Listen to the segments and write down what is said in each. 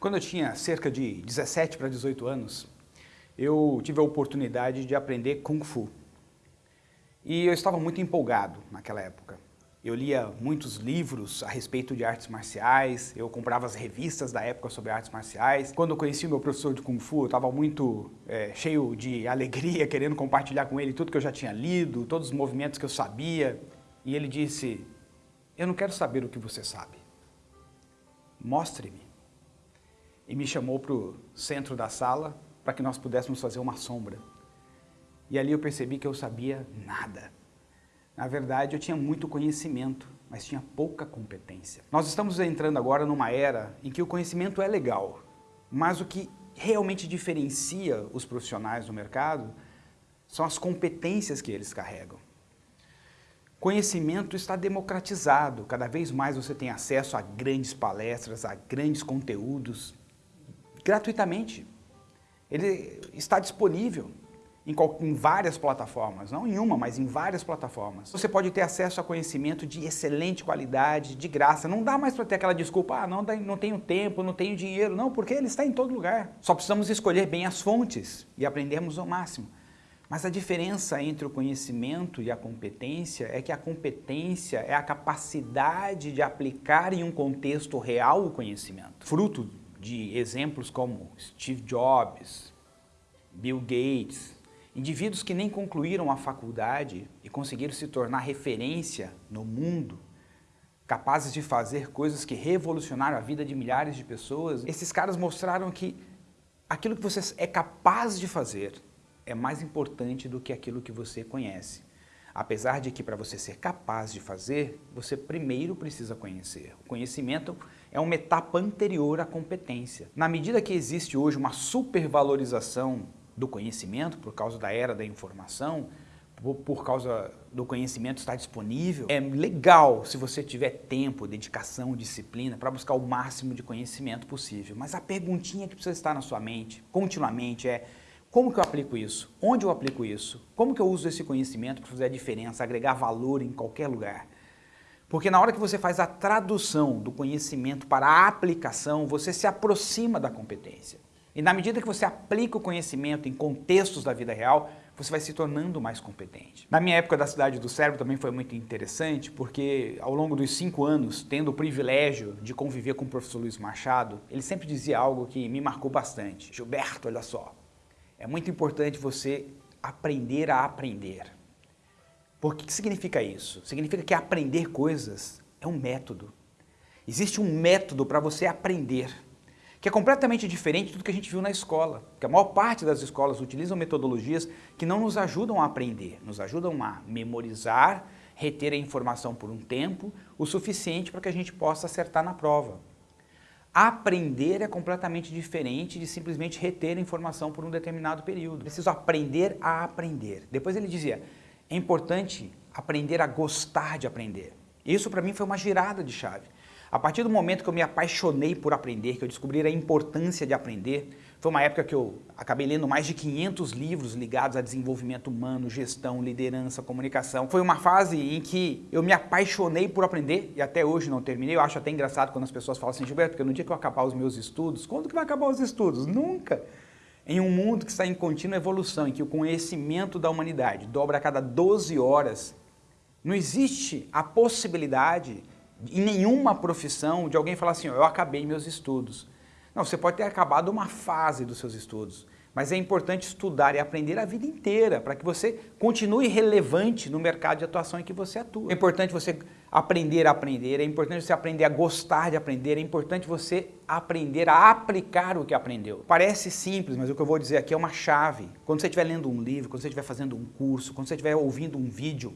Quando eu tinha cerca de 17 para 18 anos, eu tive a oportunidade de aprender Kung Fu. E eu estava muito empolgado naquela época. Eu lia muitos livros a respeito de artes marciais, eu comprava as revistas da época sobre artes marciais. Quando eu conheci o meu professor de Kung Fu, eu estava muito é, cheio de alegria, querendo compartilhar com ele tudo que eu já tinha lido, todos os movimentos que eu sabia. E ele disse, eu não quero saber o que você sabe, mostre-me. E me chamou para o centro da sala para que nós pudéssemos fazer uma sombra. E ali eu percebi que eu sabia nada. Na verdade, eu tinha muito conhecimento, mas tinha pouca competência. Nós estamos entrando agora numa era em que o conhecimento é legal, mas o que realmente diferencia os profissionais do mercado são as competências que eles carregam. Conhecimento está democratizado, cada vez mais você tem acesso a grandes palestras, a grandes conteúdos, gratuitamente. Ele está disponível em, em, várias plataformas, não em uma, mas em várias plataformas. Você pode ter acesso a conhecimento de excelente qualidade, de graça. Não dá mais para ter aquela desculpa, ah, não, não tenho tempo, não tenho dinheiro. Não, porque ele está em todo lugar. Só precisamos escolher bem as fontes e aprendermos ao máximo. Mas a diferença entre o conhecimento e a competência é que a competência é a capacidade de aplicar em um contexto real o conhecimento. Fruto de exemplos como Steve Jobs, Bill Gates, Indivíduos que nem concluíram a faculdade e conseguiram se tornar referência no mundo, capazes de fazer coisas que revolucionaram a vida de milhares de pessoas, esses caras mostraram que aquilo que você é capaz de fazer é mais importante do que aquilo que você conhece. Apesar de que para você ser capaz de fazer, você primeiro precisa conhecer. O conhecimento é uma etapa anterior à competência. Na medida que existe hoje uma supervalorização do conhecimento, por causa da era da informação, por, causa do conhecimento estar disponível. É legal se você tiver tempo, dedicação, disciplina para buscar o máximo de conhecimento possível. Mas a perguntinha que precisa estar na sua mente continuamente é como que eu aplico isso? Onde eu aplico isso? Como que eu uso esse conhecimento para fazer a diferença, agregar valor em qualquer lugar? Porque na hora que você faz a tradução do conhecimento para a aplicação, você se aproxima da competência. E na medida que você aplica o conhecimento em contextos da vida real, você vai se tornando mais competente. Na minha época da Cidade do Cérebro também foi muito interessante, porque ao longo dos cinco anos, tendo o privilégio de conviver com o professor Luiz Machado, ele sempre dizia algo que me marcou bastante. Gilberto, olha só, é muito importante você aprender a aprender. Por que significa isso? Significa que aprender coisas é um método. Existe um método para você aprender que é completamente diferente de tudo que a gente viu na escola. Que a maior parte das escolas utilizam metodologias que não nos ajudam a aprender, nos ajudam a memorizar, reter a informação por um tempo, o suficiente para que a gente possa acertar na prova. Aprender é completamente diferente de simplesmente reter a informação por um determinado período. Preciso aprender a aprender. Depois ele dizia, é importante aprender a gostar de aprender. Isso para mim foi uma girada de chave. A partir do momento que eu me apaixonei por aprender, que eu descobri a importância de aprender, foi uma época que eu acabei lendo mais de 500 livros ligados a desenvolvimento humano, gestão, liderança, comunicação. Foi uma fase em que eu me apaixonei por aprender e até hoje não terminei. Eu acho até engraçado quando as pessoas falam assim, Gilberto, porque no dia que eu acabar os meus estudos, quando que vai acabar os estudos? Nunca! Em um mundo que está em contínua evolução, em que o conhecimento da humanidade dobra a cada 12 horas, não existe a possibilidade em nenhuma profissão de alguém falar assim, eu acabei meus estudos. Não, você pode ter acabado uma fase dos seus estudos, mas é importante estudar e aprender a vida inteira para que você continue relevante no mercado de atuação em que você atua. É importante você aprender a aprender, é importante você aprender a gostar de aprender, é importante você aprender a aplicar o que aprendeu. Parece simples, mas o que eu vou dizer aqui é uma chave. Quando você estiver lendo um livro, quando você estiver fazendo um curso, quando você estiver ouvindo um vídeo,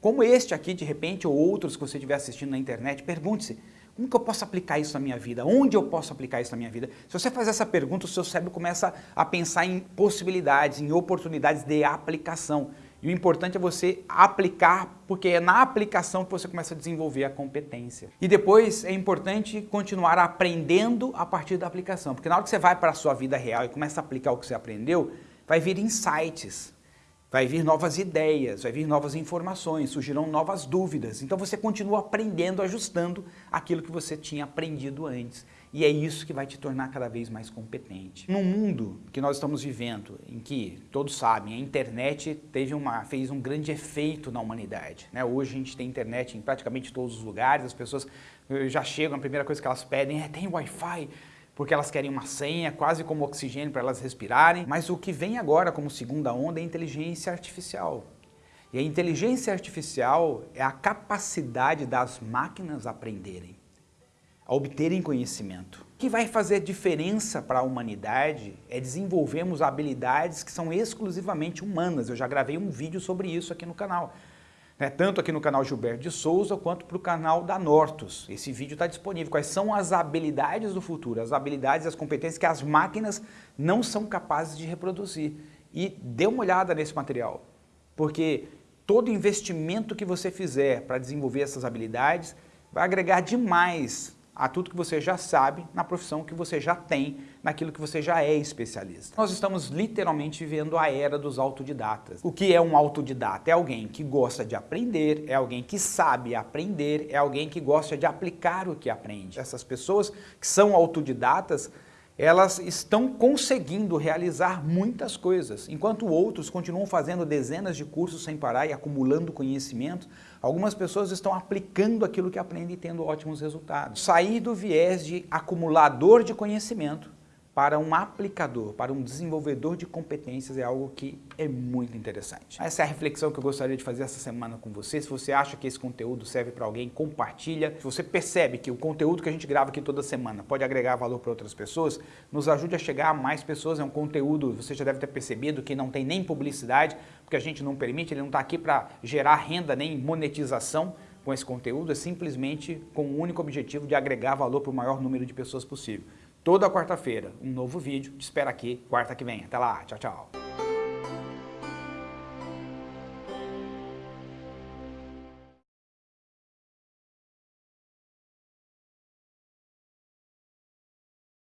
como este aqui, de repente, ou outros que você estiver assistindo na internet, pergunte-se, como que eu posso aplicar isso na minha vida? Onde eu posso aplicar isso na minha vida? Se você faz essa pergunta, o seu cérebro começa a pensar em possibilidades, em oportunidades de aplicação. E o importante é você aplicar, porque é na aplicação que você começa a desenvolver a competência. E depois é importante continuar aprendendo a partir da aplicação, porque na hora que você vai para a sua vida real e começa a aplicar o que você aprendeu, vai vir insights, Vai vir novas ideias, vai vir novas informações, surgirão novas dúvidas. Então você continua aprendendo, ajustando aquilo que você tinha aprendido antes. E é isso que vai te tornar cada vez mais competente. No mundo que nós estamos vivendo, em que todos sabem, a internet teve uma, fez um grande efeito na humanidade. Né? Hoje a gente tem internet em praticamente todos os lugares, as pessoas eh, já chegam, a primeira coisa que elas pedem é tem Wi-Fi, porque elas querem uma senha, quase como oxigênio para elas respirarem. Mas o que vem agora como segunda onda é inteligência artificial. E a inteligência artificial é a capacidade das máquinas aprenderem a obterem conhecimento. O que vai fazer diferença para a humanidade é desenvolvermos habilidades que são exclusivamente humanas. Eu já gravei um vídeo sobre isso aqui no canal. Né? Tanto aqui no canal Gilberto de Souza, quanto para o canal da Nortus. Esse vídeo está disponível. Quais são as habilidades do futuro, as habilidades e as competências que as máquinas não são capazes de reproduzir. E dê uma olhada nesse material, porque todo investimento que você fizer para desenvolver essas habilidades vai agregar demais a tudo que você já sabe na profissão que você já tem, naquilo que você já é especialista. Nós estamos literalmente vivendo a era dos autodidatas. O que é um autodidata? É alguém que gosta de aprender, é alguém que sabe aprender, é alguém que gosta de aplicar o que aprende. Essas pessoas que são autodidatas, elas estão conseguindo realizar muitas coisas, enquanto outros continuam fazendo dezenas de cursos sem parar e acumulando conhecimento, algumas pessoas estão aplicando aquilo que aprendem e tendo ótimos resultados. Sair do viés de acumulador de conhecimento para um aplicador, para um desenvolvedor de competências é algo que é muito interessante. Essa é a reflexão que eu gostaria de fazer essa semana com você. Se você acha que esse conteúdo serve para alguém, compartilha. Se você percebe que o conteúdo que a gente grava aqui toda semana pode agregar valor para outras pessoas, nos ajude a chegar a mais pessoas. É um conteúdo, você já deve ter percebido, que não tem nem publicidade, porque a gente não permite, ele não está aqui para gerar renda nem monetização com esse conteúdo, é simplesmente com o único objetivo de agregar valor para o maior número de pessoas possível toda quarta-feira um novo vídeo. Te espero aqui quarta que vem. Até lá, tchau, tchau.